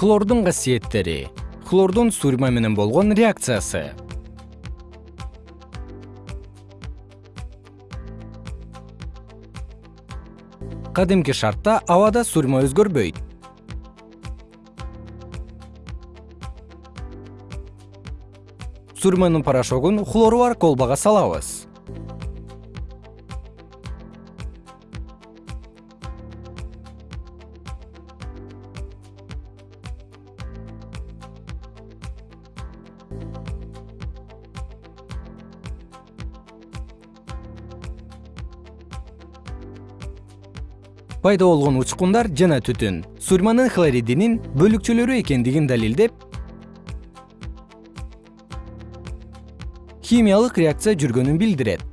хлордун касиеттери. Хлордун сурьма менен болгон реакциясы. Кадимки шартта абада сурьма өзгөрбөйт. Сурьманын порошогун хлору бар колбага салабыз пайда болгон учкундар жана түтүн. Сурьманын хлоридинин бөлүкчөлөрү экендигин далилдеп химиялык реакция жүргөнүн билдирет